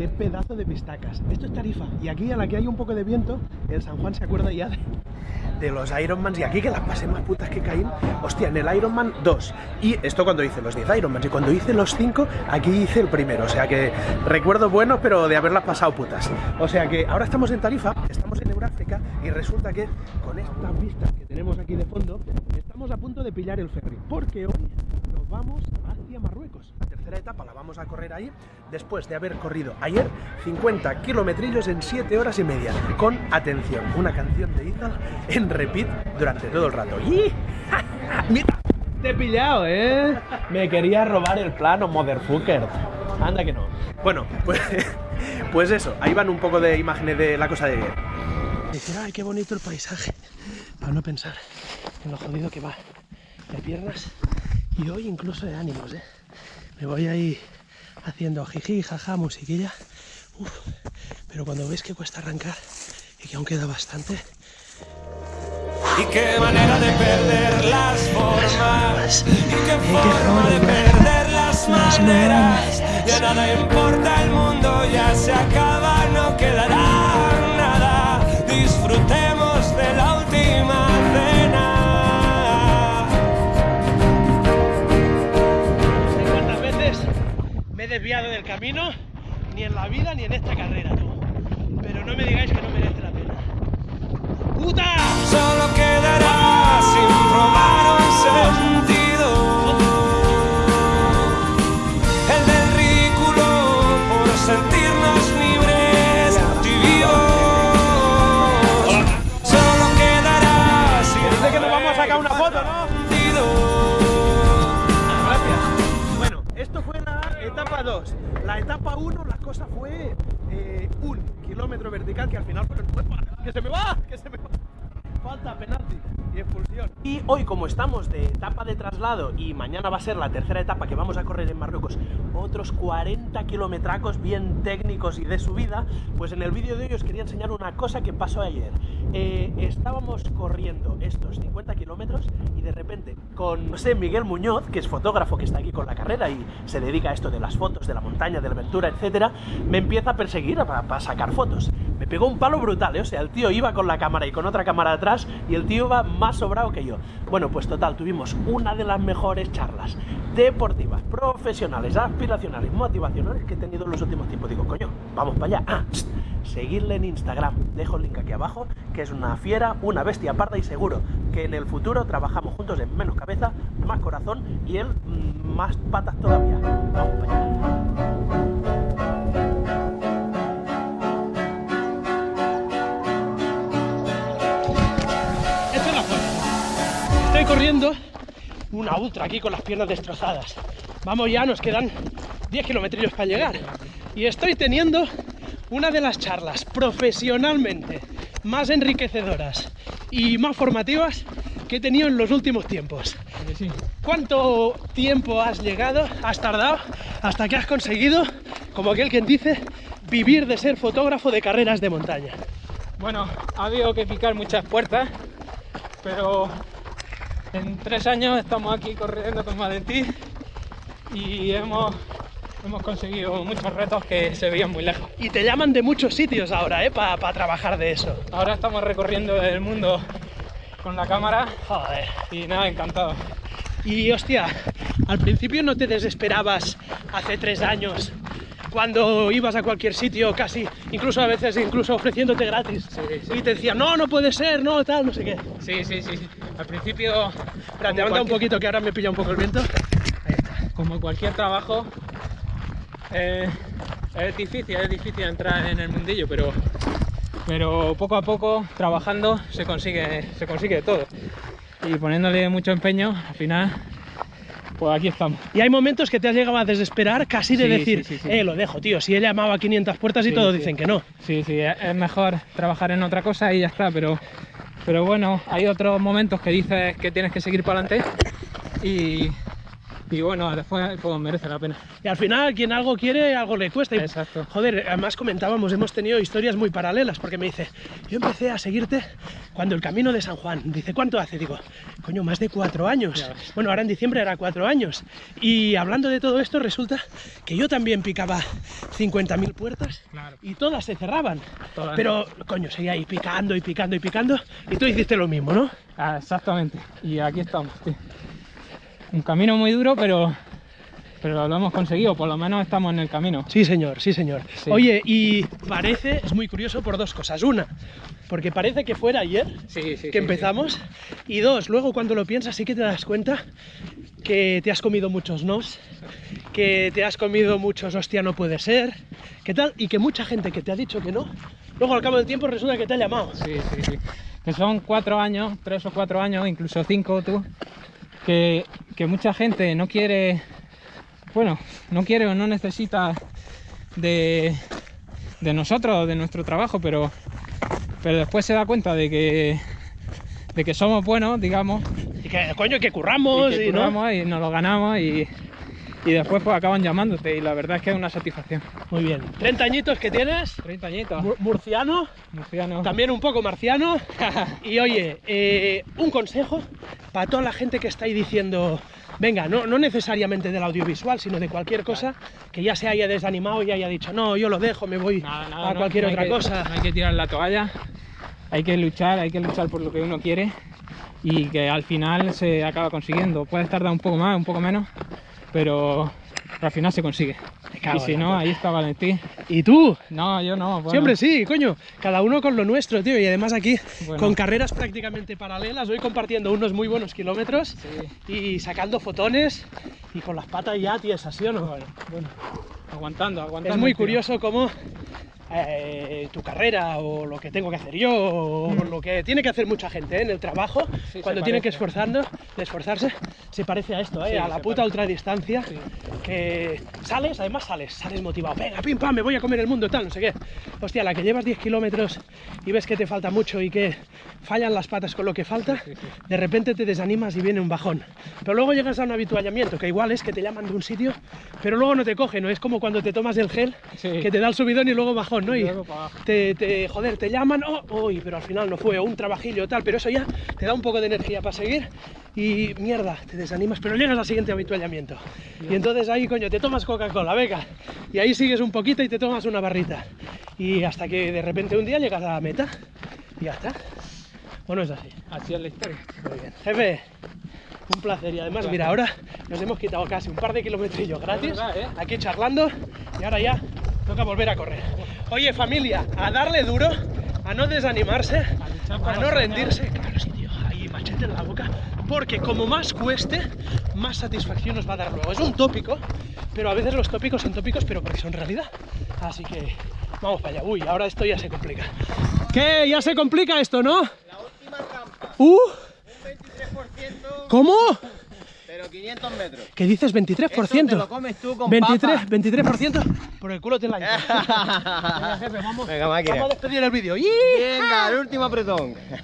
qué pedazo de pistacas. Esto es Tarifa. Y aquí, a la que hay un poco de viento, el San Juan se acuerda ya de, de los Ironmans. Y aquí que las pasé más putas que caí. Hostia, en el Ironman 2. Y esto cuando hice los 10 Ironmans. Y cuando hice los 5, aquí hice el primero. O sea que recuerdo buenos, pero de haberlas pasado putas. O sea que ahora estamos en Tarifa, estamos en Euráfrica. Y resulta que con estas vistas que tenemos aquí de fondo, estamos a punto de pillar el ferry. Porque hoy nos vamos Marruecos. La tercera etapa la vamos a correr ahí, después de haber corrido ayer 50 kilometrillos en 7 horas y media. Con, atención, una canción de Ethan en repeat durante todo el rato. ¡Y! ¡Mira! Te he pillado, ¿eh? Me quería robar el plano, motherfucker. Anda que no. Bueno, pues, pues eso, ahí van un poco de imágenes de la cosa de ayer. Decir, ay, qué bonito el paisaje. Para no pensar en lo jodido que va de piernas y hoy incluso de ánimos, ¿eh? Me voy ahí haciendo jiji, jaja, musiquilla. Uf, pero cuando ves que cuesta arrancar y que aún queda bastante, Y qué manera de perder las formas. Y qué forma de perder las maneras. Ya nada importa, el mundo ya se acaba, desviado del camino, ni en la vida ni en esta carrera. La etapa 1, la cosa fue eh, un kilómetro vertical que al final fue ¡Que se me va! ¡Que se me va! Falta penalti y expulsión. Y hoy, como estamos de etapa de traslado y mañana va a ser la tercera etapa que vamos a correr en Marruecos, otros 40 kilometracos bien técnicos y de subida, pues en el vídeo de hoy os quería enseñar una cosa que pasó ayer. Eh, estábamos corriendo estos 50 kilómetros y de repente con José Miguel Muñoz, que es fotógrafo que está aquí con la carrera y se dedica a esto de las fotos, de la montaña, de la aventura, etcétera, me empieza a perseguir para sacar fotos. Me pegó un palo brutal, ¿eh? o sea, el tío iba con la cámara y con otra cámara atrás y el tío iba más sobrado que yo. Bueno, pues total, tuvimos una de las mejores charlas deportivas, profesionales, aspiracionales, motivacionales que he tenido en los últimos tiempos. Digo, coño, vamos para allá. Ah, seguirle en Instagram. Dejo el link aquí abajo, que es una fiera, una bestia parda y seguro que en el futuro trabajamos juntos en menos cabeza, más corazón y él mm, más patas todavía. Vamos para allá. Estoy corriendo una ultra aquí con las piernas destrozadas. Vamos ya, nos quedan 10 kilómetros para llegar. Y estoy teniendo una de las charlas profesionalmente más enriquecedoras y más formativas que he tenido en los últimos tiempos. ¿Cuánto tiempo has llegado, has tardado, hasta que has conseguido, como aquel quien dice, vivir de ser fotógrafo de carreras de montaña? Bueno, ha habido que picar muchas puertas, pero en tres años estamos aquí corriendo con Valentín y hemos, hemos conseguido muchos retos que se veían muy lejos. Y te llaman de muchos sitios ahora, ¿eh? Para trabajar de eso. Ahora estamos recorriendo el mundo con la cámara Joder. y nada, encantado. Y hostia, al principio no te desesperabas hace tres años cuando ibas a cualquier sitio casi, incluso a veces incluso ofreciéndote gratis. Sí, sí. Y te decían, no, no puede ser, no, tal, no sé qué. Sí, sí, sí. Al principio, Espera, levanta un poquito que ahora me pilla un poco el viento. Ahí está. como cualquier trabajo, eh, es difícil, es difícil entrar en el mundillo, pero, pero poco a poco, trabajando, se consigue, se consigue todo. Y poniéndole mucho empeño, al final, pues aquí estamos. Y hay momentos que te has llegado a desesperar casi de Sí, decir, sí, sí, sí. eh, lo dejo, tío, si he llamado a 500 puertas y todos dicen que no. Sí, sí, es mejor trabajar en otra cosa y ya está, pero, pero bueno, hay otros momentos que dices que tienes que seguir para adelante y, y bueno, después pues merece la pena. Y al final, quien algo quiere, algo le cuesta. Exacto. Joder, además comentábamos, hemos tenido historias muy paralelas, porque me dice, yo empecé a seguirte cuando el camino de San Juan. Dice, ¿cuánto hace? Digo, coño, más de cuatro años. Bueno, ahora en diciembre era cuatro años. Y hablando de todo esto, resulta que yo también picaba 50.000 puertas Claro. y todas se cerraban. Todas. Pero, coño, seguía ahí picando y picando y picando. Y tú hiciste lo mismo, ¿no? Ah, exactamente. Y aquí estamos, tío. Un camino muy duro, pero, pero lo hemos conseguido. Por lo menos estamos en el camino. Sí, señor, sí, señor. Sí. Oye, y parece, es muy curioso por dos cosas. Una, porque parece que fuera ayer Sí, sí. que empezamos. Y dos, luego cuando lo piensas sí que te das cuenta que te has comido muchos nos, que te has comido muchos hostia no puede ser, que tal, y que mucha gente que te ha dicho que no, luego al cabo del tiempo resulta que te ha llamado. Sí, sí, sí. Que son cuatro años, tres o cuatro años, incluso cinco tú, que, que mucha gente no quiere, bueno, no quiere o no necesita de, de nosotros, de nuestro trabajo, pero, pero después se da cuenta de que, de que somos buenos, digamos, Y que, coño, que curramos, y que y, ¿no? curramos y nos lo ganamos y, y después pues acaban llamándote y la verdad es que es una satisfacción. Muy bien. 30 añitos que tienes, 30 añitos, mu- murciano, murciano. también un poco marciano. Y oye, eh, un consejo para toda la gente que está ahí diciendo, venga, no, no necesariamente del audiovisual, sino de cualquier cosa, que ya se haya desanimado y haya dicho, no, yo lo dejo, me voy Nada, nada, a no- cualquier no hay otra que- cosa. No hay que tirar la toalla, hay que luchar, hay que luchar por lo que uno quiere y que al final se acaba consiguiendo. Puedes tardar un poco más, un poco menos, pero al final se consigue. Y si no, ahí está Valentín. ¿Y tú? No, yo no. bueno, Siempre sí, coño. Cada uno con lo nuestro, tío. Y además aquí, Bueno. con carreras prácticamente paralelas, voy compartiendo unos muy buenos kilómetros Sí, y sacando fotones y con las patas ya tiesas, ¿sí o no? bueno, bueno. Aguantando, aguantando. Es muy curioso cómo eh, tu carrera o lo que tengo que hacer yo o lo que tiene que hacer mucha gente ¿eh? en el trabajo, Mm. cuando tiene que esforzando, esforzarse, se parece a esto, ¿eh? Sí, a la puta ultradistancia, Sí. que sales, además sales, sales motivado, venga, pim pam, me voy a comer el mundo, tal, no sé qué. Hostia, la que llevas 10 kilómetros y ves que te falta mucho y que fallan las patas con lo que falta, de repente te desanimas y viene un bajón. Pero luego llegas a un habituallamiento, que igual es que te llaman de un sitio, pero luego no te cogen, ¿no? Es como cuando te tomas el gel, que te da el subidón y luego bajón, ¿no? Y te, te- joder, te llaman, oh, uy, pero al final no fue, un trabajillo tal, pero eso ya te da un poco de energía para seguir y mierda, te desanimas, pero llegas al siguiente habituallamiento. Y entonces ahí, coño, te tomas Coca-Cola, venga, y ahí sigues un poquito y te tomas una barrita. Y hasta que de repente un día llegas a la meta y ya está. Bueno, es así. Así es la historia. Muy bien. Jefe, un placer. Y además, mira, ahora nos hemos quitado casi un par de kilometrillos gratis, verdad, ¿eh? aquí charlando, y ahora ya toca volver a correr. Oye, familia, a darle duro, a no desanimarse, a no rendirse. Claro, sí, tío, ahí machete en la boca, porque como más cueste, más satisfacción nos va a dar luego. Es un tópico, pero a veces los tópicos son tópicos, pero porque son realidad. Así que vamos para allá. Uy, ahora esto ya se complica. ¿Qué? Ya se complica esto, ¿no? La última trampa, ¡Uh! un 23%, ¿Cómo? Pero 500 metros. ¿Qué dices? Eso te 23%. lo comes tú con 23, papa. 23%. Por el culo te la. Venga, jefe, vamos. Venga, máquina. Vamos a despedir el vídeo. Venga, el último apretón.